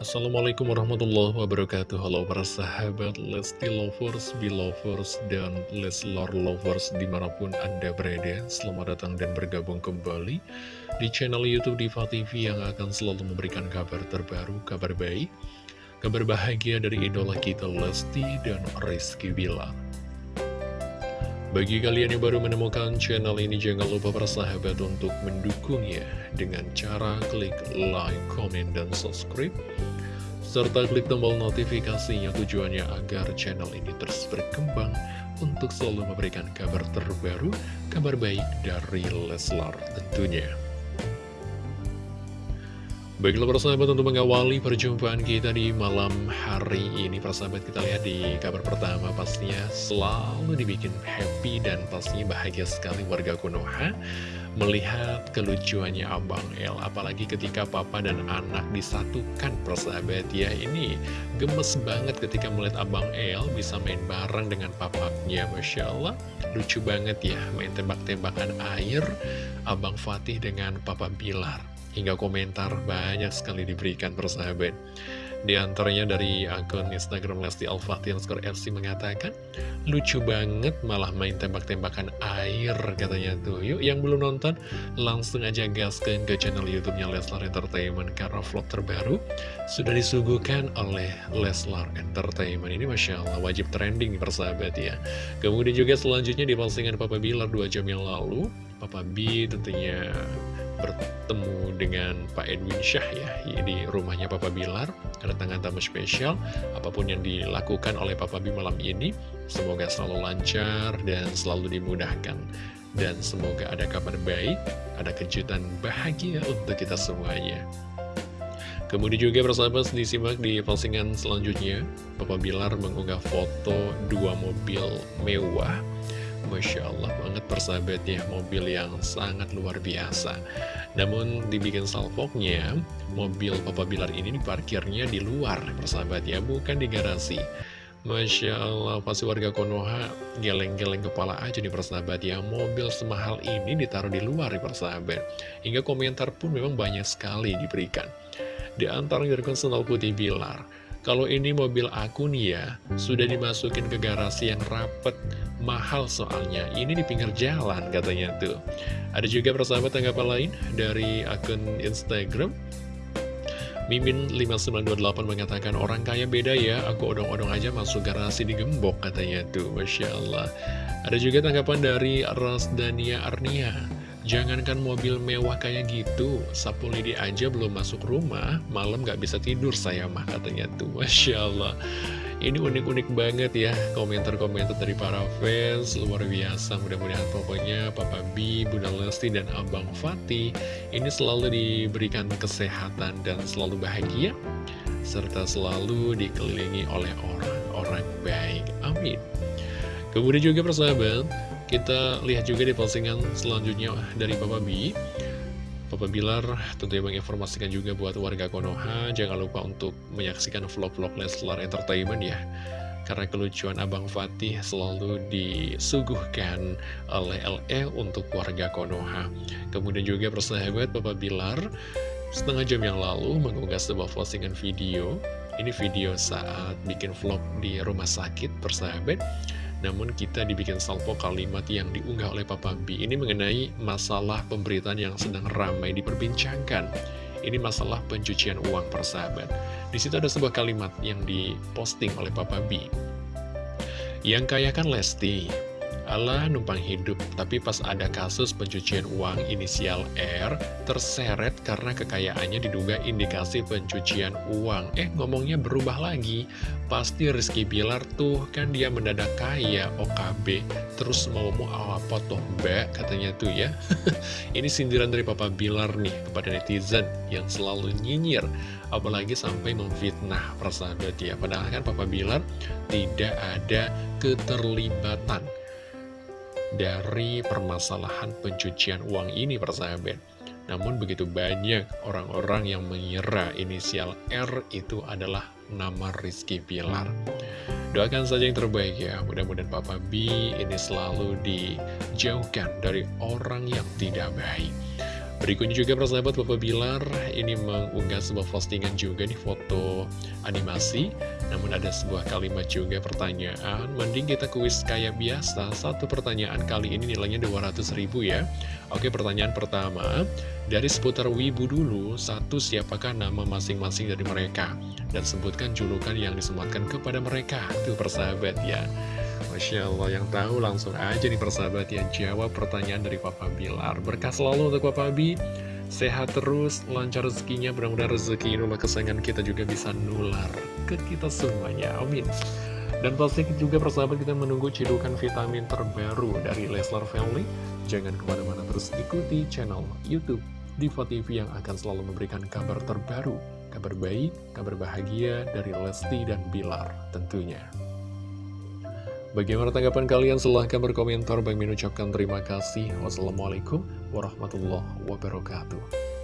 Assalamualaikum warahmatullahi wabarakatuh. Halo para sahabat Lesti Lovers, Belovers, dan Leslor Lovers di mana pun Anda berada. Selamat datang dan bergabung kembali di channel Youtube Diva TV yang akan selalu memberikan kabar terbaru, kabar baik Kabar bahagia dari idola kita Lesti dan Rizky Bilar bagi kalian yang baru menemukan channel ini, jangan lupa persahabat untuk mendukungnya dengan cara klik like, comment, dan subscribe. Serta klik tombol notifikasinya tujuannya agar channel ini terus berkembang untuk selalu memberikan kabar terbaru, kabar baik dari Leslar tentunya. Baiklah persahabat untuk mengawali perjumpaan kita di malam hari ini Persahabat kita lihat di kabar pertama pastinya selalu dibikin happy dan pastinya bahagia sekali warga Konoha Melihat kelucuannya Abang El. Apalagi ketika papa dan anak disatukan persahabat ya Ini gemes banget ketika melihat Abang El bisa main bareng dengan papanya. Masya Allah lucu banget ya main tembak-tembakan air Abang Fatih dengan Papa Bilar Hingga komentar banyak sekali diberikan persahabat. Di antaranya dari akun Instagram Lesti Al-Fatih skor FC mengatakan Lucu banget malah main tembak-tembakan air katanya tuh. Yuk yang belum nonton langsung aja gaskan ke channel youtube-nya Leslar Entertainment Karena vlog terbaru sudah disuguhkan oleh Leslar Entertainment. Ini Masya Allah wajib trending persahabat ya. Kemudian juga selanjutnya di postingan Papa Bilar 2 jam yang lalu Papa B tentunya bertemu dengan Pak Edwin Syah ya di rumahnya Papa Bilar. Kedatangan tamu spesial apa pun yang dilakukan oleh Papa B malam ini semoga selalu lancar dan selalu dimudahkan. Dan semoga ada kabar baik ada kejutan bahagia untuk kita semuanya. Kemudian juga persahabat disimak di postingan selanjutnya. Papa Bilar mengunggah foto dua mobil mewah Masya Allah banget persahabat ya mobil yang sangat luar biasa. Namun dibikin salvoknya mobil Papa Bilar ini diparkirnya di luar persahabat ya bukan di garasi. Masya Allah pasti warga Konoha geleng-geleng kepala aja nih persahabat ya Mobil semahal ini ditaruh di luar nih persahabat. Hingga komentar pun memang banyak sekali diberikan. Di antara dari Senal Putih Bilar kalau ini mobil aku nih ya, sudah dimasukin ke garasi yang rapet, mahal soalnya. Ini di pinggir jalan katanya tuh. Ada juga persahabat tanggapan lain dari akun Instagram. Mimin5928 mengatakan, orang kaya beda ya, aku odong-odong aja masuk garasi digembok katanya tuh, Masya Allah. Ada juga tanggapan dari Rasdania Arnia. Jangankan mobil mewah kayak gitu, sapu lidi aja belum masuk rumah, malam gak bisa tidur saya mah katanya tuh, Masya Allah. Ini unik-unik banget ya, komentar-komentar dari para fans, luar biasa. Mudah-mudahan pokoknya Papa B, Bunda Lesti, dan Abang Fatih ini selalu diberikan kesehatan dan selalu bahagia, serta selalu dikelilingi oleh orang-orang baik. Amin. Kemudian juga persahabat, kita lihat juga di postingan selanjutnya dari Papa B Papa Bilar tentunya menginformasikan juga buat warga Konoha Jangan lupa untuk menyaksikan vlog-vlog Leslar Entertainment ya. Karena kelucuan Abang Fatih selalu disuguhkan oleh LE untuk warga Konoha. Kemudian juga persahabat Papa Bilar setengah jam yang lalu mengunggah sebuah postingan video. Ini video saat bikin vlog di rumah sakit persahabat namun kita dibikin salvo kalimat yang diunggah oleh Papa B Ini mengenai masalah pemberitaan yang sedang ramai diperbincangkan. Ini masalah pencucian uang persahabat. Di situ ada sebuah kalimat yang diposting oleh Papa B Yang kaya kan Lesti Allah numpang hidup, tapi pas ada kasus pencucian uang inisial R terseret karena kekayaannya diduga indikasi pencucian uang. Eh, ngomongnya berubah lagi. Pasti Rizky Bilar tuh kan dia mendadak kaya OKB. Terus mau mau apa toh mbak katanya tuh ya. Ini sindiran dari Papa Bilar nih kepada netizen yang selalu nyinyir. Apalagi sampai memfitnah persahabat ya. Padahal kan Papa Bilar tidak ada keterlibatan dari permasalahan pencucian uang ini persahabat. Namun begitu banyak orang-orang yang mengira inisial R itu adalah nama Rizky Pilar. Doakan saja yang terbaik ya, mudah-mudahan Papa B ini selalu dijauhkan dari orang yang tidak baik. Berikutnya juga persahabat Bapak Bilar ini mengunggah sebuah postingan juga di foto animasi. Namun ada sebuah kalimat juga pertanyaan Mending kita kuis kayak biasa. Satu pertanyaan kali ini nilainya 200 ribu ya. Oke pertanyaan pertama Dari seputar Wibu dulu Satu siapakah nama masing-masing dari mereka? Dan sebutkan julukan yang disematkan kepada mereka. Tuh persahabat ya Masya Allah yang tahu langsung aja nih persahabat yang jawab pertanyaan dari Papa Bilar Berkah selalu untuk Papa Bi Sehat terus, lancar rezekinya, mudah-mudahan rezeki idola kesayangan kita juga bisa nular ke kita semuanya, amin. Dan pasti juga persahabat kita menunggu cidukan vitamin terbaru dari Leslar Family. Jangan ke mana-mana terus ikuti channel Youtube Diva TV yang akan selalu memberikan kabar terbaru Kabar baik, kabar bahagia dari Lesti dan Bilar tentunya Bagaimana tanggapan kalian? Silahkan berkomentar. Bang Min ucapkan terima kasih. Wassalamualaikum warahmatullahi wabarakatuh.